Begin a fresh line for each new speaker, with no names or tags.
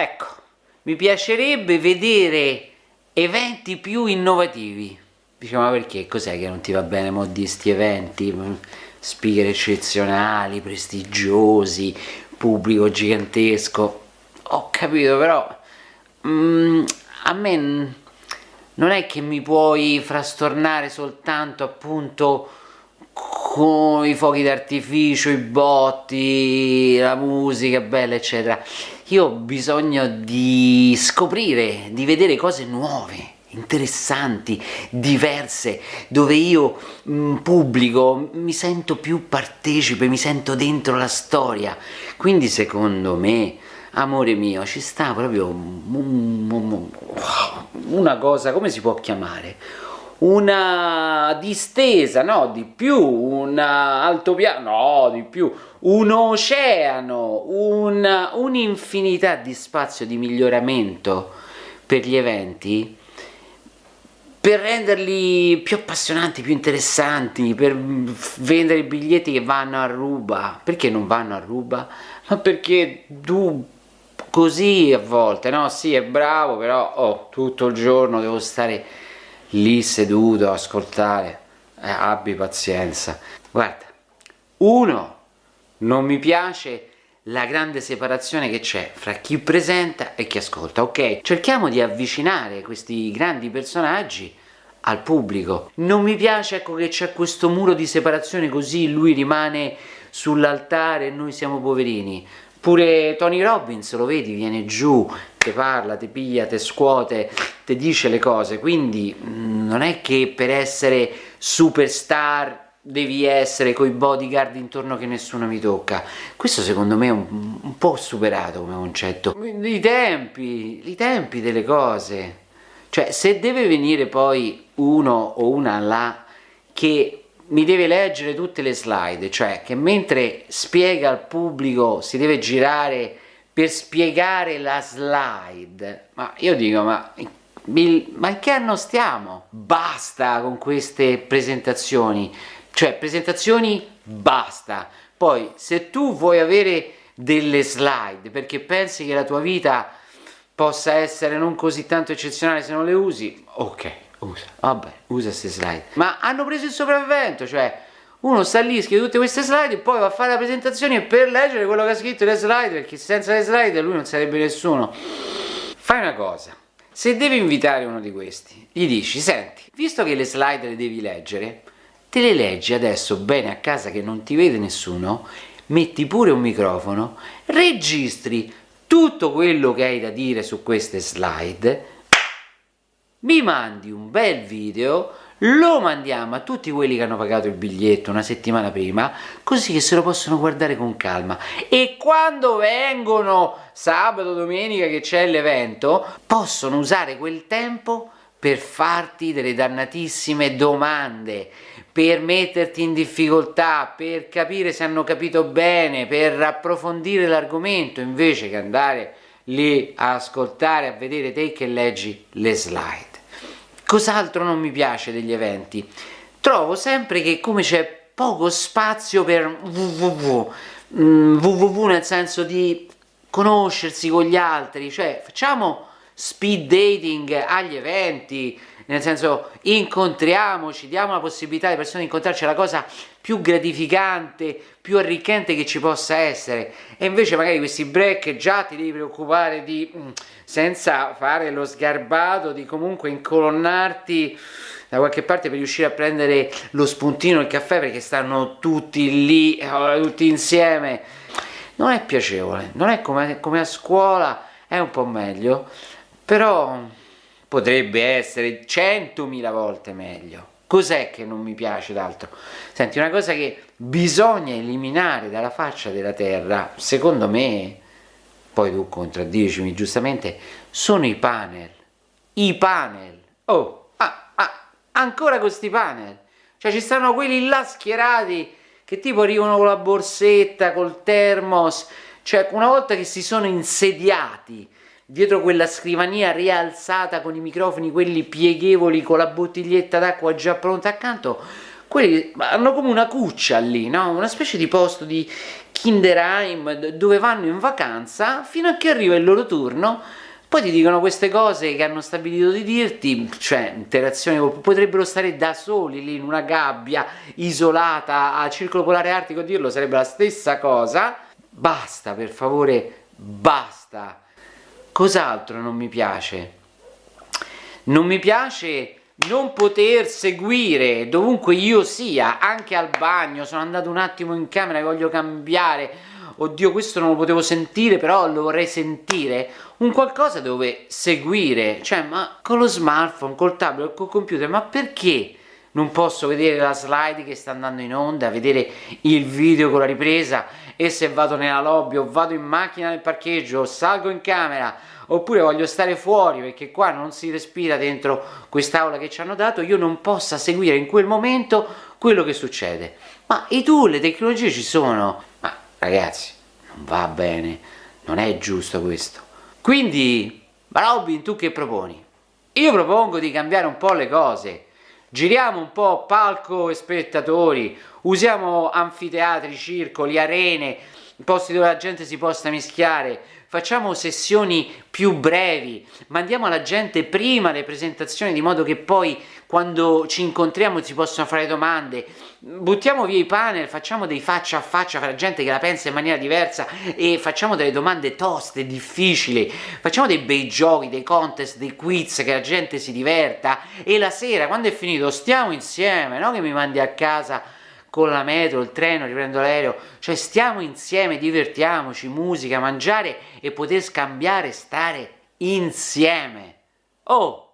ecco mi piacerebbe vedere eventi più innovativi. Dice ma perché? Cos'è che non ti va bene mo di sti eventi? Speaker eccezionali prestigiosi pubblico gigantesco. Ho capito però mm, a me non è che mi puoi frastornare soltanto appunto con i fuochi d'artificio, i botti, la musica bella eccetera io ho bisogno di scoprire, di vedere cose nuove interessanti, diverse, dove io mh, mm, pubblico, mi sento più partecipe, mi sento dentro la storia. Quindi secondo me, amore mio, ci sta proprio una cosa, come si può chiamare? Una distesa, no, di più, un altopiano, no, di più, un oceano, un'infinità un di spazio di miglioramento per gli eventi per renderli più appassionanti, più interessanti, per vendere biglietti che vanno a ruba. Perché non vanno a ruba? Ma perché tu così a volte, no? Sì, è bravo, però oh, tutto il giorno devo stare lì seduto a ascoltare. Eh, abbi pazienza. Guarda, uno, non mi piace la grande separazione che c'è fra chi presenta e chi ascolta, ok? Cerchiamo di avvicinare questi grandi personaggi al pubblico. Non mi piace ecco, che c'è questo muro di separazione così lui rimane sull'altare e noi siamo poverini. Pure Tony Robbins, lo vedi, viene giù, te parla, te piglia, te scuote, te dice le cose, quindi mm, non è che per essere superstar devi essere coi bodyguard intorno che nessuno mi tocca. Questo secondo me è un, un po' superato come concetto. I tempi, i tempi delle cose. Cioè, se deve venire poi uno o una là che mi deve leggere tutte le slide, cioè che mentre spiega al pubblico si deve girare per spiegare la slide, ma io dico, ma ma in che anno stiamo? Basta con queste presentazioni, cioè presentazioni basta, poi se tu vuoi avere delle slide perché pensi che la tua vita possa essere non così tanto eccezionale se non le usi, ok, usa, vabbè, usa queste slide. Ma hanno preso il sopravvento, cioè uno sta lì, scrive tutte queste slide e poi va a fare la presentazione per leggere quello che ha scritto le slide, perché senza le slide lui non sarebbe nessuno. Fai una cosa, se devi invitare uno di questi, gli dici, senti, visto che le slide le devi leggere, te le leggi adesso bene a casa che non ti vede nessuno, metti pure un microfono, registri tutto quello che hai da dire su queste slide, mi mandi un bel video, lo mandiamo a tutti quelli che hanno pagato il biglietto una settimana prima, così che se lo possono guardare con calma. E quando vengono sabato, domenica che c'è l'evento, possono usare quel tempo per farti delle dannatissime domande, per metterti in difficoltà, per capire se hanno capito bene, per approfondire l'argomento, invece che andare lì a ascoltare, a vedere te che leggi le slide. Cos'altro non mi piace degli eventi? Trovo sempre che come c'è poco spazio per www, www mm, nel senso di conoscersi con gli altri, cioè facciamo speed dating agli eventi, nel senso incontriamoci, diamo la possibilità alle persone di incontrarci, è la cosa più gratificante, più arricchente che ci possa essere. E invece magari questi break già ti devi preoccupare di, mm, senza fare lo sgarbato, di comunque incolonnarti da qualche parte per riuscire a prendere lo spuntino, il caffè perché stanno tutti lì, eh, tutti insieme. Non è piacevole, non è come, come a scuola, è un po' meglio. Però potrebbe essere centomila volte meglio. Cos'è che non mi piace d'altro? Senti, una cosa che bisogna eliminare dalla faccia della terra, secondo me, poi tu contraddicimi giustamente, sono i panel. I panel. Oh, ah, ah, ancora questi panel. Cioè ci stanno quelli là schierati che tipo arrivano con la borsetta, col termos, cioè una volta che si sono insediati dietro quella scrivania rialzata con i microfoni, quelli pieghevoli con la bottiglietta d'acqua già pronta accanto, quelli hanno come una cuccia lì, no? una specie di posto di Kinderheim, dove vanno in vacanza, fino a che arriva il loro turno, poi ti dicono queste cose che hanno stabilito di dirti, cioè interazioni, potrebbero stare da soli lì in una gabbia, isolata, a circolo polare artico, dirlo sarebbe la stessa cosa, basta per favore, basta. Cos'altro non mi piace? Non mi piace non poter seguire dovunque io sia, anche al bagno, sono andato un attimo in camera e voglio cambiare, oddio questo non lo potevo sentire però lo vorrei sentire, un qualcosa dove seguire, cioè ma con lo smartphone, col tablet, col computer, ma perché non posso vedere la slide che sta andando in onda, vedere il video con la ripresa e se vado nella lobby o vado in macchina nel parcheggio o salgo in camera oppure voglio stare fuori perché qua non si respira dentro quest'aula che ci hanno dato, io non possa seguire in quel momento quello che succede. Ma i tool, le tecnologie ci sono, ma ragazzi, non va bene, non è giusto questo. Quindi, Robin, tu che proponi? Io propongo di cambiare un po' le cose, giriamo un po' palco e spettatori, usiamo anfiteatri, circoli, arene, posti dove la gente si possa mischiare, facciamo sessioni più brevi, mandiamo alla gente prima le presentazioni di modo che poi quando ci incontriamo si possono fare domande, buttiamo via i panel, facciamo dei faccia a faccia fra gente che la pensa in maniera diversa e facciamo delle domande toste, difficili, facciamo dei bei giochi, dei contest, dei quiz che la gente si diverta. E la sera quando è finito stiamo insieme, no che mi mandi a casa con la metro, il treno, riprendo l'aereo, cioè stiamo insieme, divertiamoci, musica, mangiare e poter scambiare, stare insieme. Oh,